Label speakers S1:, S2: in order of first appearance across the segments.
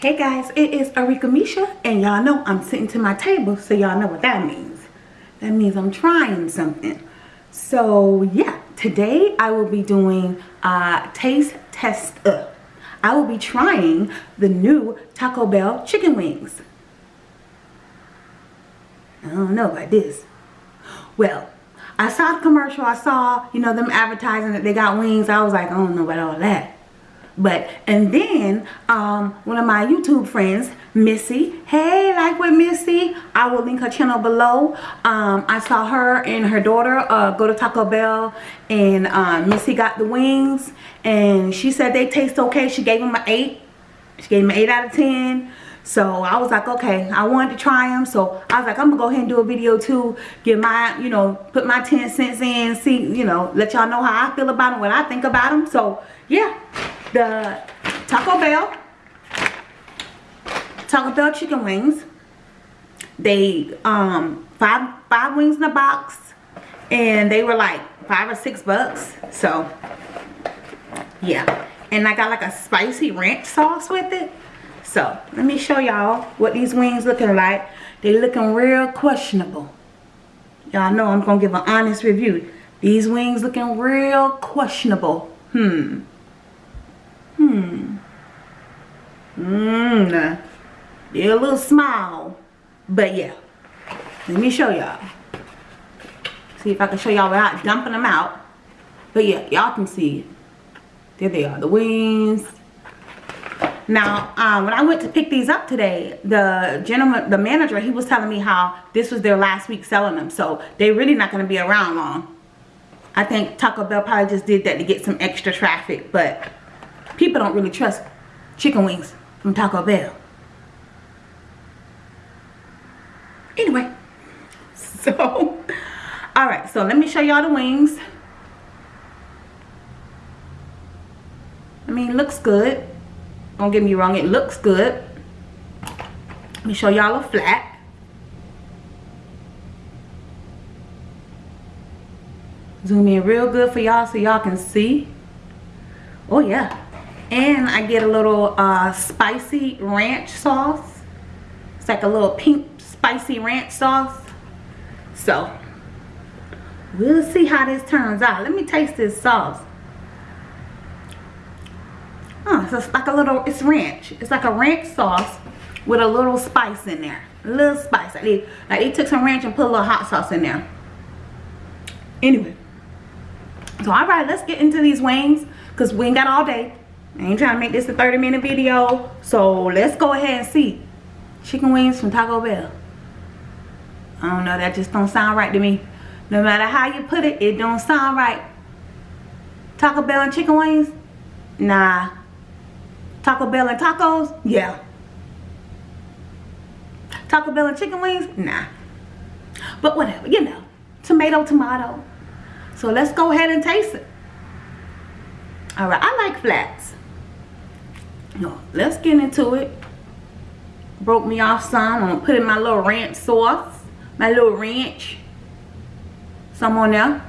S1: Hey guys, it is Arika Misha, and y'all know I'm sitting to my table, so y'all know what that means. That means I'm trying something. So yeah, today I will be doing a taste test. Uh, I will be trying the new Taco Bell chicken wings. I don't know about this. Well, I saw the commercial. I saw, you know, them advertising that they got wings. I was like, I don't know about all that. But, and then, um, one of my YouTube friends, Missy, hey, like with Missy, I will link her channel below. Um, I saw her and her daughter uh, go to Taco Bell and uh, Missy got the wings and she said they taste okay. She gave them an 8. She gave them an 8 out of 10. So I was like, okay, I wanted to try them. So I was like, I'm to go ahead and do a video too. Get my, you know, put my 10 cents in. See, you know, let y'all know how I feel about them, what I think about them. So, yeah, the Taco Bell. Taco Bell chicken wings. They, um, five, five wings in a box. And they were like five or six bucks. So, yeah. And I got like a spicy ranch sauce with it. So, let me show y'all what these wings looking like. They looking real questionable. Y'all know I'm going to give an honest review. These wings looking real questionable. Hmm. Hmm. Mmm. They're a little small. But yeah. Let me show y'all. See if I can show y'all without dumping them out. But yeah, y'all can see. There they are. The wings. Now, um, when I went to pick these up today, the gentleman, the manager, he was telling me how this was their last week selling them. So, they're really not going to be around long. I think Taco Bell probably just did that to get some extra traffic. But people don't really trust chicken wings from Taco Bell. Anyway, so, alright, so let me show y'all the wings. I mean, looks good. Don't get me wrong, it looks good. Let me show y'all a flat. Zoom in real good for y'all so y'all can see. Oh yeah. And I get a little uh, spicy ranch sauce. It's like a little pink spicy ranch sauce. So, we'll see how this turns out. Let me taste this sauce. Oh, so it's like a little, it's ranch. It's like a ranch sauce with a little spice in there. A little spice. Like they, like they took some ranch and put a little hot sauce in there. Anyway. So, alright, let's get into these wings. Because we ain't got all day. I ain't trying to make this a 30 minute video. So, let's go ahead and see. Chicken wings from Taco Bell. I don't know, that just don't sound right to me. No matter how you put it, it don't sound right. Taco Bell and chicken wings? Nah. Taco Bell and tacos? Yeah. Taco Bell and chicken wings? Nah. But whatever, you know. Tomato, tomato. So let's go ahead and taste it. Alright, I like flats. No, let's get into it. Broke me off some. I'm to put in my little ranch sauce. My little ranch. Some on there.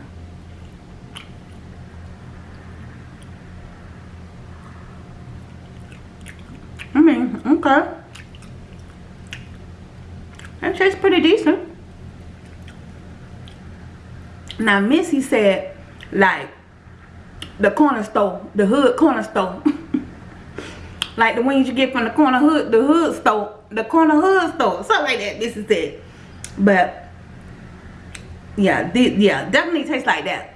S1: I mean, okay. That tastes pretty decent. Now, Missy said, like, the corner store, the hood corner store. like the wings you get from the corner hood, the hood store, the corner hood store, something like that. This is it. But, yeah, yeah, definitely tastes like that.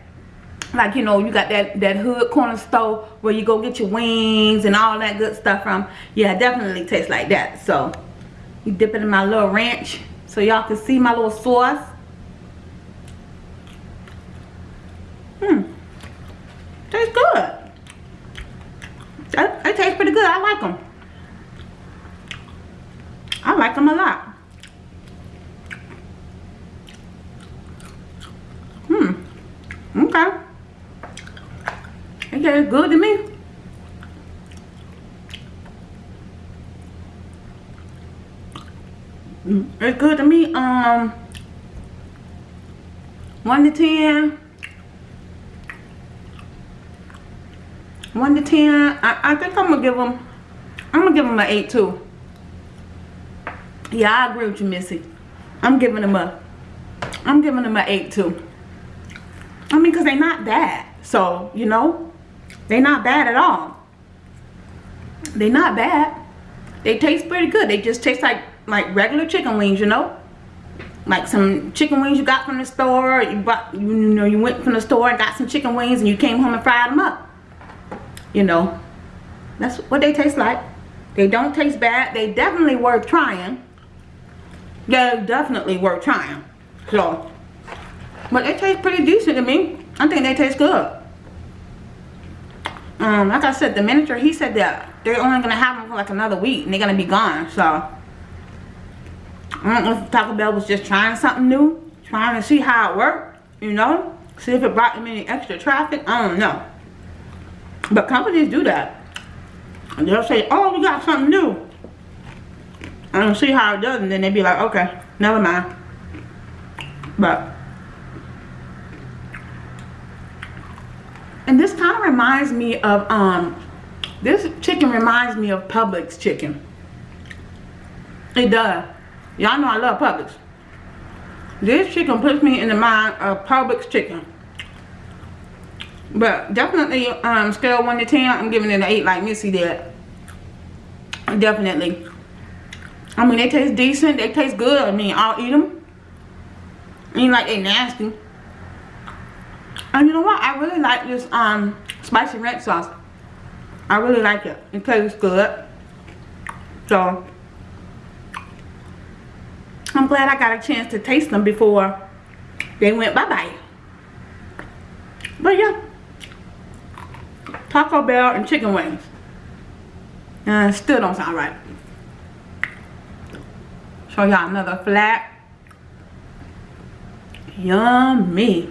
S1: Like you know you got that that hood corner store where you go get your wings and all that good stuff from. Yeah definitely tastes like that. So you dip it in my little ranch so y'all can see my little sauce. Hmm. Tastes good that, that tastes pretty good I like them I like them a lot hmm okay Okay, good to me. Mm, it's good to me. Um, one to ten. One to ten. I, I think I'm gonna give them. I'm gonna give them an eight too. Yeah, I agree with you, Missy. I'm giving them a, I'm giving them an 8 too. I mean, because they're not bad. So, you know, they're not bad at all. They're not bad. They taste pretty good. They just taste like, like regular chicken wings, you know? Like some chicken wings you got from the store. You, bought, you know, you went from the store and got some chicken wings and you came home and fried them up. You know, that's what they taste like. They don't taste bad. They definitely worth trying. They're definitely worth trying. So, but they taste pretty decent to me. I think they taste good. Um, like I said, the manager, he said that they're only to have them for like another week and they're to be gone. So, I don't know if Taco Bell was just trying something new. Trying to see how it worked, you know. See if it brought them any extra traffic. I don't know. But companies do that. And they'll say, oh, we got something new. I don't see how it does. And then they'd be like, okay, never mind. But. And this kind of reminds me of, um, this chicken reminds me of Publix chicken. It does. Y'all know I love Publix. This chicken puts me in the mind of Publix chicken. But definitely, um, scale 1 to 10, I'm giving it an 8 like Missy did. Definitely. I mean, they taste decent. They taste good. I mean, I'll eat them. I mean, like they nasty. And you know what? I really like this um spicy ranch sauce. I really like it. It tastes good. So, I'm glad I got a chance to taste them before they went bye-bye. But yeah. Taco Bell and chicken wings. Uh, still don't sound right. Show y'all another flat. Yummy.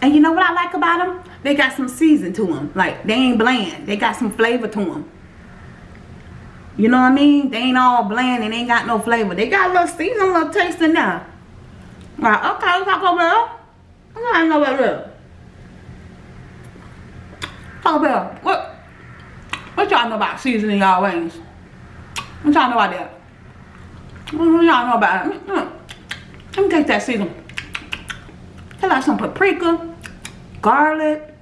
S1: And you know what I like about them? They got some season to them. Like, they ain't bland. They got some flavor to them. You know what I mean? They ain't all bland and ain't got no flavor. They got a little season, a little taste in there. Like, okay, Taco Bell. I know what it is. Taco Bell, what what y'all know about seasoning y'all wings? What y'all know about that? What y'all know about it? Let me take that season. Take like some paprika, garlic,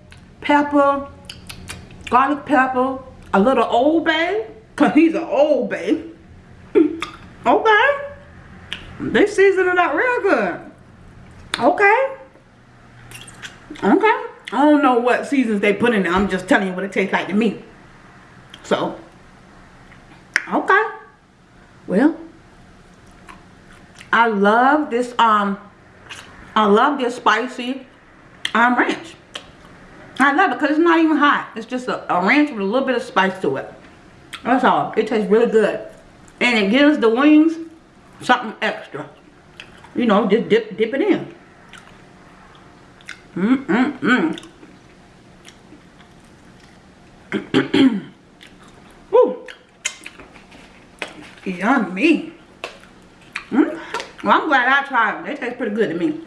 S1: pepper, garlic pepper, a little old bay, cause he's an old bay. Hmm, okay. They season it up real good. Okay. Okay. I don't know what seasons they put in there. I'm just telling you what it tastes like to me. So, okay. Well, I love this, um, I love this spicy um, ranch. I love it because it's not even hot. It's just a, a ranch with a little bit of spice to it. That's all. It tastes really good. And it gives the wings something extra. You know, just dip, dip it in. Mm-mm-mm. Yummy. Mm. Well, I'm glad I tried them. They taste pretty good to me.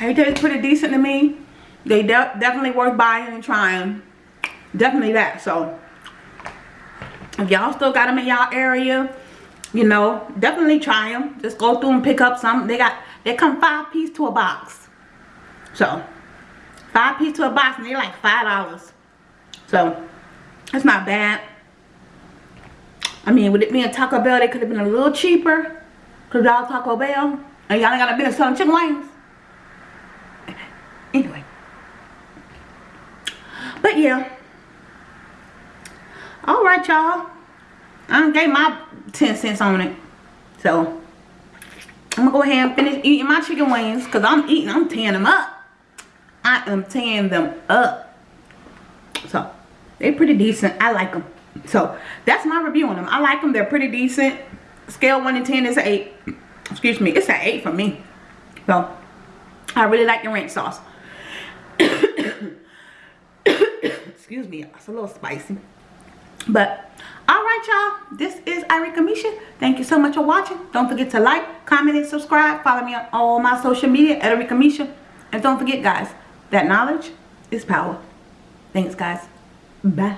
S1: They taste pretty decent to me. They de definitely worth buying and trying. Definitely that. So, if y'all still got them in y'all area, you know definitely try them just go through and pick up some they got they come five piece to a box so five piece to a box and they're like five dollars so it's not bad I mean with it being Taco Bell they could have been a little cheaper because y'all Taco Bell and y'all ain't got a business selling chicken wings anyway but yeah all right y'all I gave my 10 cents on it. So, I'm going to go ahead and finish eating my chicken wings. Because I'm eating, I'm tearing them up. I am tearing them up. So, they're pretty decent. I like them. So, that's my review on them. I like them. They're pretty decent. Scale 1 to 10 is an 8. Excuse me. It's an 8 for me. So, I really like the ranch sauce. Excuse me. It's a little spicy. But Alright y'all, this is Irika Misha. Thank you so much for watching. Don't forget to like, comment, and subscribe. Follow me on all my social media at Irika Misha. And don't forget guys, that knowledge is power. Thanks guys. Bah.